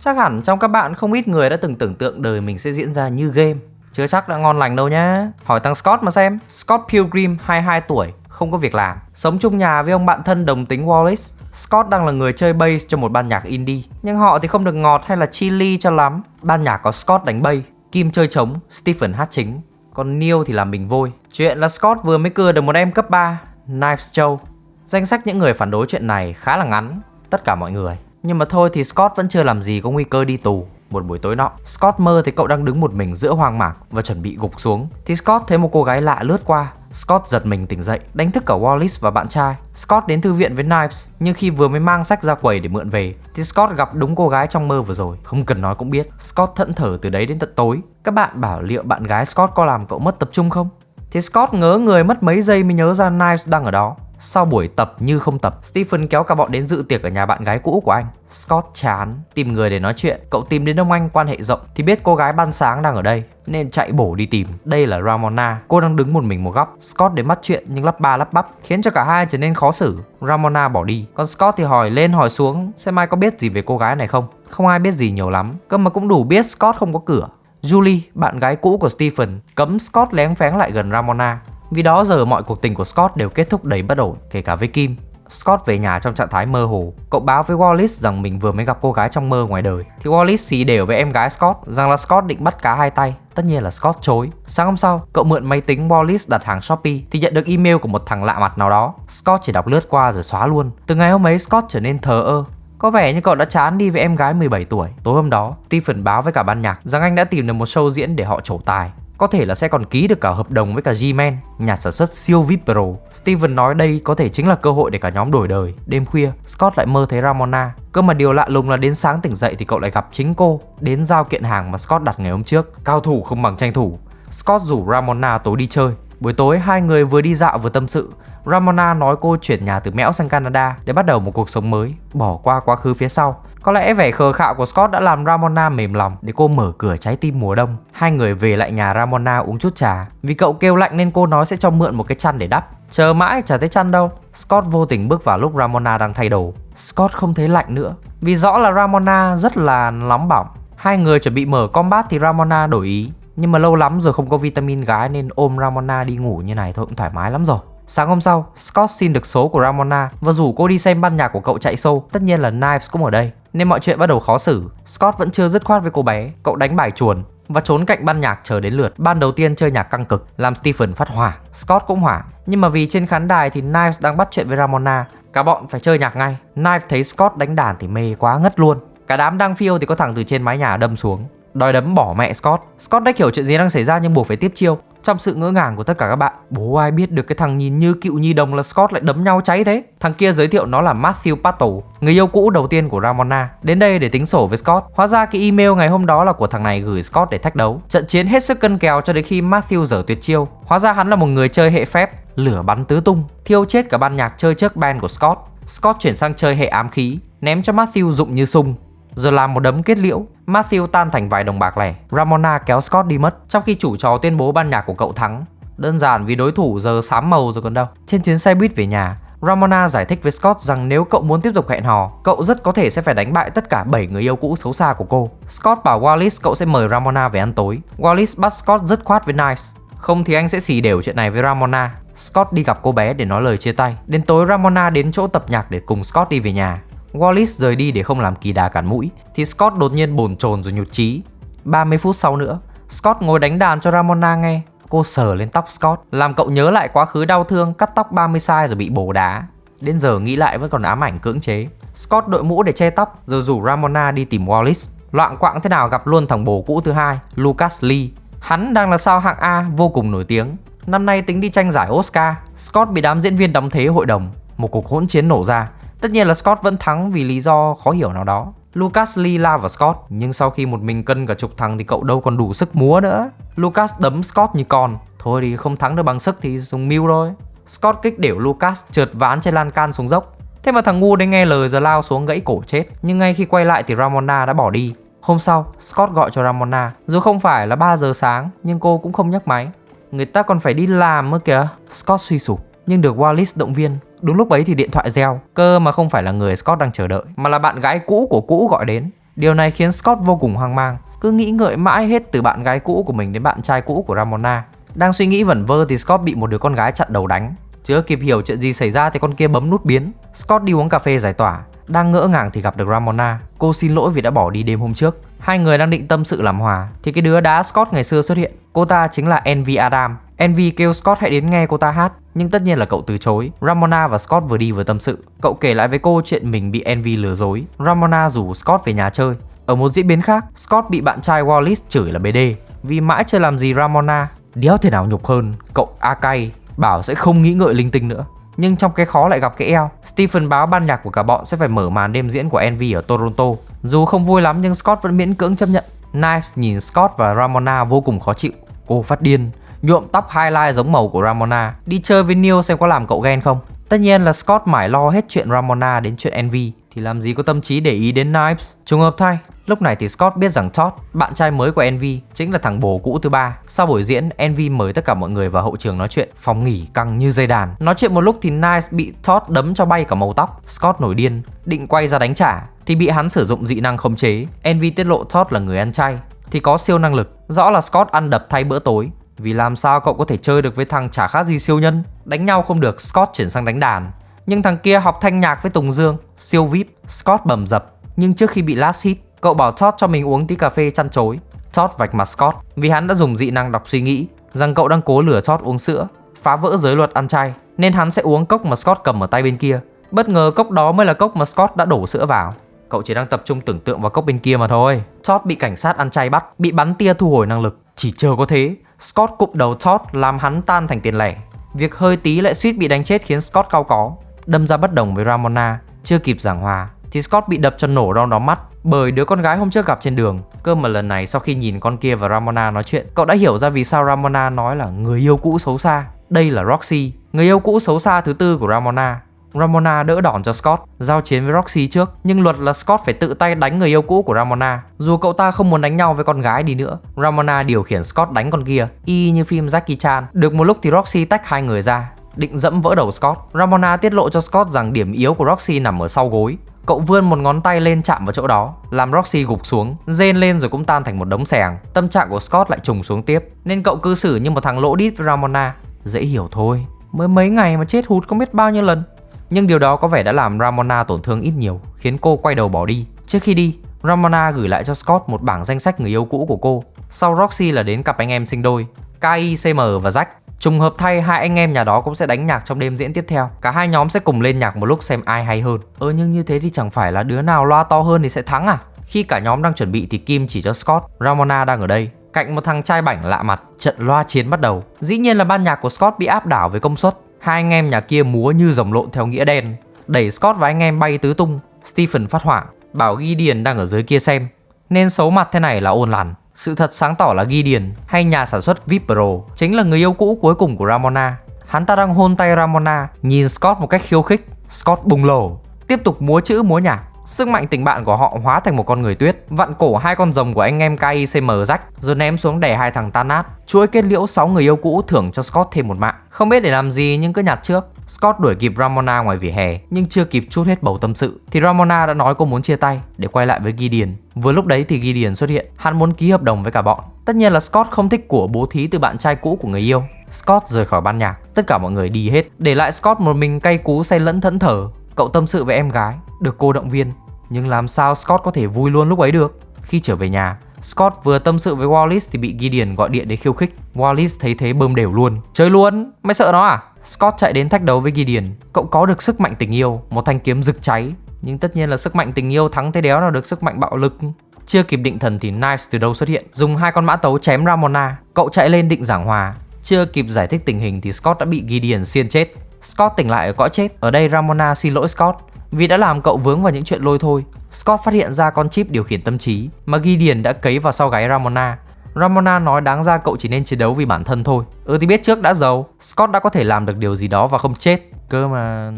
Chắc hẳn trong các bạn không ít người đã từng tưởng tượng đời mình sẽ diễn ra như game. Chưa chắc đã ngon lành đâu nhá. Hỏi thằng Scott mà xem. Scott Pilgrim 22 tuổi, không có việc làm. Sống chung nhà với ông bạn thân đồng tính Wallace. Scott đang là người chơi bass cho một ban nhạc indie. Nhưng họ thì không được ngọt hay là chili cho lắm. Ban nhạc có Scott đánh bass, Kim chơi trống, Stephen hát chính. Còn Neil thì làm bình vôi. Chuyện là Scott vừa mới cưa được một em cấp 3, Knives Joe. Danh sách những người phản đối chuyện này khá là ngắn, tất cả mọi người. Nhưng mà thôi thì Scott vẫn chưa làm gì có nguy cơ đi tù. Một buổi tối nọ, Scott mơ thấy cậu đang đứng một mình giữa hoang mạc và chuẩn bị gục xuống. Thì Scott thấy một cô gái lạ lướt qua. Scott giật mình tỉnh dậy, đánh thức cả Wallace và bạn trai. Scott đến thư viện với Knives, nhưng khi vừa mới mang sách ra quầy để mượn về, thì Scott gặp đúng cô gái trong mơ vừa rồi. Không cần nói cũng biết, Scott thẫn thờ từ đấy đến tận tối. Các bạn bảo liệu bạn gái Scott có làm cậu mất tập trung không? Thì Scott ngớ người mất mấy giây mới nhớ ra Knives đang ở đó. Sau buổi tập như không tập, Stephen kéo cả bọn đến dự tiệc ở nhà bạn gái cũ của anh. Scott chán, tìm người để nói chuyện. Cậu tìm đến ông anh quan hệ rộng thì biết cô gái ban sáng đang ở đây nên chạy bổ đi tìm. Đây là Ramona, cô đang đứng một mình một góc. Scott đến bắt chuyện nhưng lắp ba lắp bắp khiến cho cả hai trở nên khó xử. Ramona bỏ đi, còn Scott thì hỏi lên hỏi xuống xem ai có biết gì về cô gái này không. Không ai biết gì nhiều lắm, cơ mà cũng đủ biết Scott không có cửa. Julie, bạn gái cũ của Stephen, cấm Scott lén phén lại gần Ramona. Vì đó giờ mọi cuộc tình của Scott đều kết thúc đầy bất ổn, kể cả với Kim. Scott về nhà trong trạng thái mơ hồ. Cậu báo với Wallace rằng mình vừa mới gặp cô gái trong mơ ngoài đời. Thì Wallace xì đều với em gái Scott rằng là Scott định bắt cá hai tay. Tất nhiên là Scott chối. Sáng hôm sau, cậu mượn máy tính Wallace đặt hàng Shopee thì nhận được email của một thằng lạ mặt nào đó. Scott chỉ đọc lướt qua rồi xóa luôn. Từ ngày hôm ấy Scott trở nên thờ ơ, có vẻ như cậu đã chán đi với em gái 17 tuổi. Tối hôm đó, Stephen báo với cả ban nhạc rằng anh đã tìm được một show diễn để họ trổ tài. Có thể là sẽ còn ký được cả hợp đồng với cả G-Man, nhà sản xuất siêu VIP Pro. Steven nói đây có thể chính là cơ hội để cả nhóm đổi đời. Đêm khuya, Scott lại mơ thấy Ramona. Cơ mà điều lạ lùng là đến sáng tỉnh dậy thì cậu lại gặp chính cô, đến giao kiện hàng mà Scott đặt ngày hôm trước. Cao thủ không bằng tranh thủ. Scott rủ Ramona tối đi chơi. Buổi tối hai người vừa đi dạo vừa tâm sự. Ramona nói cô chuyển nhà từ Mẽo sang Canada để bắt đầu một cuộc sống mới, bỏ qua quá khứ phía sau. Có lẽ vẻ khờ khạo của Scott đã làm Ramona mềm lòng để cô mở cửa trái tim mùa đông. Hai người về lại nhà Ramona uống chút trà. Vì cậu kêu lạnh nên cô nói sẽ cho mượn một cái chăn để đắp. Chờ mãi chả thấy chăn đâu. Scott vô tình bước vào lúc Ramona đang thay đồ. Scott không thấy lạnh nữa. Vì rõ là Ramona rất là nóng bỏng. Hai người chuẩn bị mở combat thì Ramona đổi ý. Nhưng mà lâu lắm rồi không có vitamin gái nên ôm Ramona đi ngủ như này thôi cũng thoải mái lắm rồi. Sáng hôm sau, Scott xin được số của Ramona và rủ cô đi xem ban nhạc của cậu chạy show. Tất nhiên là Knives cũng ở đây, nên mọi chuyện bắt đầu khó xử. Scott vẫn chưa dứt khoát với cô bé, cậu đánh bài chuồn và trốn cạnh ban nhạc chờ đến lượt. Ban đầu tiên chơi nhạc căng cực, làm Stephen phát hỏa, Scott cũng hỏa. Nhưng mà vì trên khán đài thì Knives đang bắt chuyện với Ramona, cả bọn phải chơi nhạc ngay. Knives thấy Scott đánh đàn thì mê quá ngất luôn. Cả đám đang phiêu thì có thằng từ trên mái nhà đâm xuống đòi đấm bỏ mẹ Scott. Scott đã hiểu chuyện gì đang xảy ra nhưng buộc phải tiếp chiêu. Trong sự ngỡ ngàng của tất cả các bạn, bố ai biết được cái thằng nhìn như cựu nhi đồng là Scott lại đấm nhau cháy thế. Thằng kia giới thiệu nó là Matthew Pato, người yêu cũ đầu tiên của Ramona, đến đây để tính sổ với Scott. Hóa ra cái email ngày hôm đó là của thằng này gửi Scott để thách đấu. Trận chiến hết sức cân kèo cho đến khi Matthew dở tuyệt chiêu. Hóa ra hắn là một người chơi hệ phép, lửa bắn tứ tung, thiêu chết cả ban nhạc chơi trước band của Scott. Scott chuyển sang chơi hệ ám khí, ném cho Matthew dụng như sung rồi làm một đấm kết liễu. Matthew tan thành vài đồng bạc lẻ. Ramona kéo Scott đi mất, trong khi chủ trò tuyên bố ban nhạc của cậu thắng. Đơn giản vì đối thủ giờ sám màu rồi còn đâu. Trên chuyến xe buýt về nhà, Ramona giải thích với Scott rằng nếu cậu muốn tiếp tục hẹn hò, cậu rất có thể sẽ phải đánh bại tất cả 7 người yêu cũ xấu xa của cô. Scott bảo Wallace cậu sẽ mời Ramona về ăn tối. Wallace bắt Scott dứt khoát với Knives. Không thì anh sẽ xì đều chuyện này với Ramona. Scott đi gặp cô bé để nói lời chia tay. Đến tối Ramona đến chỗ tập nhạc để cùng Scott đi về nhà. Wallace rời đi để không làm kỳ đà cản mũi thì Scott đột nhiên bồn chồn rồi nhụt chí. 30 phút sau nữa, Scott ngồi đánh đàn cho Ramona nghe. Cô sờ lên tóc Scott, làm cậu nhớ lại quá khứ đau thương cắt tóc 30 sai rồi bị bổ đá. Đến giờ nghĩ lại vẫn còn ám ảnh cưỡng chế. Scott đội mũ để che tóc rồi rủ Ramona đi tìm Wallace. Loạn quạng thế nào gặp luôn thằng bồ cũ thứ hai, Lucas Lee. Hắn đang là sao hạng A vô cùng nổi tiếng. Năm nay tính đi tranh giải Oscar, Scott bị đám diễn viên đóng thế hội đồng. Một cuộc hỗn chiến nổ ra, Tất nhiên là Scott vẫn thắng vì lý do khó hiểu nào đó. Lucas Lee la vào Scott, nhưng sau khi một mình cân cả chục thằng thì cậu đâu còn đủ sức múa nữa. Lucas đấm Scott như con. Thôi thì không thắng được bằng sức thì dùng mưu thôi. Scott kích đểu Lucas trượt ván trên lan can xuống dốc. Thế mà thằng ngu đấy nghe lời giờ lao xuống gãy cổ chết. Nhưng ngay khi quay lại thì Ramona đã bỏ đi. Hôm sau, Scott gọi cho Ramona. Dù không phải là 3 giờ sáng, nhưng cô cũng không nhấc máy. Người ta còn phải đi làm nữa kìa. Scott suy sụp, nhưng được Wallace động viên. Đúng lúc ấy thì điện thoại reo, cơ mà không phải là người Scott đang chờ đợi, mà là bạn gái cũ của cũ gọi đến. Điều này khiến Scott vô cùng hoang mang, cứ nghĩ ngợi mãi hết từ bạn gái cũ của mình đến bạn trai cũ của Ramona. Đang suy nghĩ vẩn vơ thì Scott bị một đứa con gái chặn đầu đánh. Chưa kịp hiểu chuyện gì xảy ra thì con kia bấm nút biến. Scott đi uống cà phê giải tỏa. Đang ngỡ ngàng thì gặp được Ramona. Cô xin lỗi vì đã bỏ đi đêm hôm trước. Hai người đang định tâm sự làm hòa thì cái đứa đá Scott ngày xưa xuất hiện. Cô ta chính là Envy Adam. Envy kêu Scott hãy đến nghe cô ta hát, nhưng tất nhiên là cậu từ chối. Ramona và Scott vừa đi vừa tâm sự. Cậu kể lại với cô chuyện mình bị Envy lừa dối. Ramona rủ Scott về nhà chơi. Ở một diễn biến khác, Scott bị bạn trai Wallace chửi là BD vì mãi chưa làm gì Ramona. Đéo thể nào nhục hơn, cậu Akai bảo sẽ không nghĩ ngợi linh tinh nữa. Nhưng trong cái khó lại gặp cái eo, Stephen báo ban nhạc của cả bọn sẽ phải mở màn đêm diễn của Envy ở Toronto. Dù không vui lắm nhưng Scott vẫn miễn cưỡng chấp nhận. Knives nhìn Scott và Ramona vô cùng khó chịu. Cô phát điên, nhuộm tóc highlight giống màu của Ramona, đi chơi với Neil xem có làm cậu ghen không. Tất nhiên là Scott mải lo hết chuyện Ramona đến chuyện Envy thì làm gì có tâm trí để ý đến Knives. Trùng hợp thay, Lúc này thì Scott biết rằng Todd, bạn trai mới của Envy, chính là thằng bồ cũ thứ ba. Sau buổi diễn, Envy mời tất cả mọi người vào hậu trường nói chuyện, phòng nghỉ căng như dây đàn. Nói chuyện một lúc thì Knives bị Todd đấm cho bay cả màu tóc. Scott nổi điên, định quay ra đánh trả thì bị hắn sử dụng dị năng khống chế. Envy tiết lộ Todd là người ăn chay thì có siêu năng lực. Rõ là Scott ăn đập thay bữa tối. Vì làm sao cậu có thể chơi được với thằng chả khác gì siêu nhân Đánh nhau không được Scott chuyển sang đánh đàn Nhưng thằng kia học thanh nhạc với Tùng Dương Siêu VIP Scott bầm dập Nhưng trước khi bị last hit Cậu bảo Todd cho mình uống tí cà phê chăn chối. Todd vạch mặt Scott vì hắn đã dùng dị năng đọc suy nghĩ rằng cậu đang cố lừa Todd uống sữa, phá vỡ giới luật ăn chay nên hắn sẽ uống cốc mà Scott cầm ở tay bên kia. Bất ngờ cốc đó mới là cốc mà Scott đã đổ sữa vào. Cậu chỉ đang tập trung tưởng tượng vào cốc bên kia mà thôi. Todd bị cảnh sát ăn chay bắt, bị bắn tia thu hồi năng lực. Chỉ chờ có thế, Scott cụp đầu Todd làm hắn tan thành tiền lẻ. Việc hơi tí lại suýt bị đánh chết khiến Scott cao có, đâm ra bất đồng với Ramona, chưa kịp giảng hòa thì Scott bị đập cho nổ đau đó mắt bởi đứa con gái hôm trước gặp trên đường. Cơ mà lần này sau khi nhìn con kia và Ramona nói chuyện, cậu đã hiểu ra vì sao Ramona nói là người yêu cũ xấu xa. Đây là Roxy, người yêu cũ xấu xa thứ tư của Ramona. Ramona đỡ đòn cho Scott, giao chiến với Roxy trước, nhưng luật là Scott phải tự tay đánh người yêu cũ của Ramona. Dù cậu ta không muốn đánh nhau với con gái đi nữa, Ramona điều khiển Scott đánh con kia, y như phim Jackie Chan. Được một lúc thì Roxy tách hai người ra, định dẫm vỡ đầu Scott. Ramona tiết lộ cho Scott rằng điểm yếu của Roxy nằm ở sau gối. Cậu vươn một ngón tay lên chạm vào chỗ đó, làm Roxy gục xuống, rên lên rồi cũng tan thành một đống sẻng. Tâm trạng của Scott lại trùng xuống tiếp, nên cậu cư xử như một thằng lỗ đít với Ramona. Dễ hiểu thôi, mới mấy ngày mà chết hụt không biết bao nhiêu lần. Nhưng điều đó có vẻ đã làm Ramona tổn thương ít nhiều, khiến cô quay đầu bỏ đi. Trước khi đi, Ramona gửi lại cho Scott một bảng danh sách người yêu cũ của cô. Sau Roxy là đến cặp anh em sinh đôi, Kai, CM và Jack. Trùng hợp thay hai anh em nhà đó cũng sẽ đánh nhạc trong đêm diễn tiếp theo Cả hai nhóm sẽ cùng lên nhạc một lúc xem ai hay hơn Ơ nhưng như thế thì chẳng phải là đứa nào loa to hơn thì sẽ thắng à Khi cả nhóm đang chuẩn bị thì Kim chỉ cho Scott Ramona đang ở đây Cạnh một thằng trai bảnh lạ mặt Trận loa chiến bắt đầu Dĩ nhiên là ban nhạc của Scott bị áp đảo với công suất Hai anh em nhà kia múa như rồng lộn theo nghĩa đen Đẩy Scott và anh em bay tứ tung Stephen phát hoảng Bảo Gideon đang ở dưới kia xem Nên xấu mặt thế này là ôn lằn sự thật sáng tỏ là Gideon hay nhà sản xuất VIP Pro chính là người yêu cũ cuối cùng của Ramona. Hắn ta đang hôn tay Ramona, nhìn Scott một cách khiêu khích. Scott bùng lổ, tiếp tục múa chữ múa nhạc. Sức mạnh tình bạn của họ hóa thành một con người tuyết, vặn cổ hai con rồng của anh em KICM rách, rồi ném xuống đè hai thằng tan nát. Chuỗi kết liễu 6 người yêu cũ thưởng cho Scott thêm một mạng. Không biết để làm gì nhưng cứ nhặt trước. Scott đuổi kịp Ramona ngoài vỉa hè, nhưng chưa kịp chút hết bầu tâm sự thì Ramona đã nói cô muốn chia tay để quay lại với Gideon. Vừa lúc đấy thì Gideon xuất hiện, hắn muốn ký hợp đồng với cả bọn. Tất nhiên là Scott không thích của bố thí từ bạn trai cũ của người yêu. Scott rời khỏi ban nhạc, tất cả mọi người đi hết, để lại Scott một mình cay cú say lẫn thẫn thờ. Cậu tâm sự với em gái, được cô động viên, nhưng làm sao Scott có thể vui luôn lúc ấy được? Khi trở về nhà, Scott vừa tâm sự với Wallace thì bị Gideon gọi điện để khiêu khích. Wallace thấy thế bơm đều luôn. Chơi luôn, mày sợ nó à? Scott chạy đến thách đấu với Gideon. Cậu có được sức mạnh tình yêu, một thanh kiếm rực cháy. Nhưng tất nhiên là sức mạnh tình yêu thắng thế đéo nào được sức mạnh bạo lực. Chưa kịp định thần thì Knives từ đâu xuất hiện, dùng hai con mã tấu chém Ramona. Cậu chạy lên định giảng hòa. Chưa kịp giải thích tình hình thì Scott đã bị Gideon xiên chết. Scott tỉnh lại ở cõi chết. Ở đây Ramona xin lỗi Scott vì đã làm cậu vướng vào những chuyện lôi thôi. Scott phát hiện ra con chip điều khiển tâm trí mà Gideon đã cấy vào sau gáy Ramona. Ramona nói đáng ra cậu chỉ nên chiến đấu vì bản thân thôi. Ừ thì biết trước đã giàu, Scott đã có thể làm được điều gì đó và không chết. Cơ mà...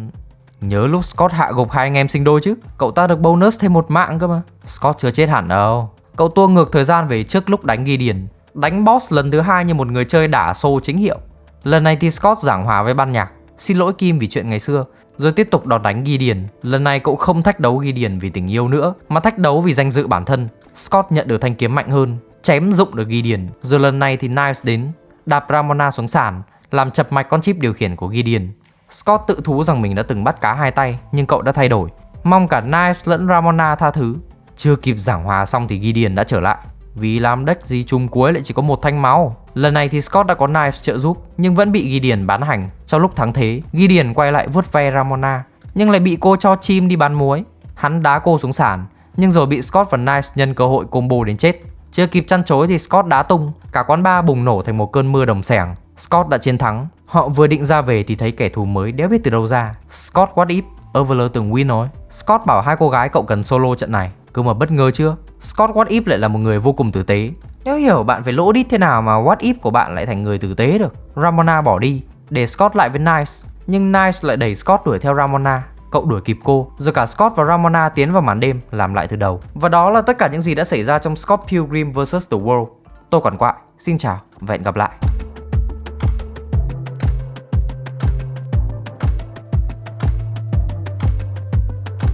Nhớ lúc Scott hạ gục hai anh em sinh đôi chứ Cậu ta được bonus thêm một mạng cơ mà Scott chưa chết hẳn đâu Cậu tua ngược thời gian về trước lúc đánh Gideon Đánh boss lần thứ hai như một người chơi đả xô chính hiệu Lần này thì Scott giảng hòa với ban nhạc xin lỗi Kim vì chuyện ngày xưa, rồi tiếp tục đòn đánh ghi điền. Lần này cậu không thách đấu ghi điền vì tình yêu nữa, mà thách đấu vì danh dự bản thân. Scott nhận được thanh kiếm mạnh hơn, chém dụng được ghi điền. Rồi lần này thì Knives đến, đạp Ramona xuống sàn, làm chập mạch con chip điều khiển của ghi điền. Scott tự thú rằng mình đã từng bắt cá hai tay, nhưng cậu đã thay đổi. Mong cả Knives lẫn Ramona tha thứ. Chưa kịp giảng hòa xong thì Gideon đã trở lại. Vì làm deck gì chung cuối lại chỉ có một thanh máu. Lần này thì Scott đã có Knives trợ giúp, Nhưng vẫn bị Gideon bán hành. Trong lúc thắng thế, Gideon quay lại vuốt ve Ramona, Nhưng lại bị cô cho chim đi bán muối. Hắn đá cô xuống sàn, Nhưng rồi bị Scott và Knives nhân cơ hội combo đến chết. Chưa kịp chăn chối thì Scott đá tung, Cả quán bar bùng nổ thành một cơn mưa đồng sẻng. Scott đã chiến thắng. Họ vừa định ra về thì thấy kẻ thù mới đéo biết từ đâu ra. Scott what if Overlord từng win nói Scott bảo hai cô gái cậu cần solo trận này. Cứ mà bất ngờ chưa? Scott What If lại là một người vô cùng tử tế. Nếu hiểu bạn phải lỗ đít thế nào mà What If của bạn lại thành người tử tế được. Ramona bỏ đi, để Scott lại với Nice. Nhưng Nice lại đẩy Scott đuổi theo Ramona. Cậu đuổi kịp cô, rồi cả Scott và Ramona tiến vào màn đêm, làm lại từ đầu. Và đó là tất cả những gì đã xảy ra trong Scott Pilgrim vs. The World. Tôi còn quại, xin chào và hẹn gặp lại.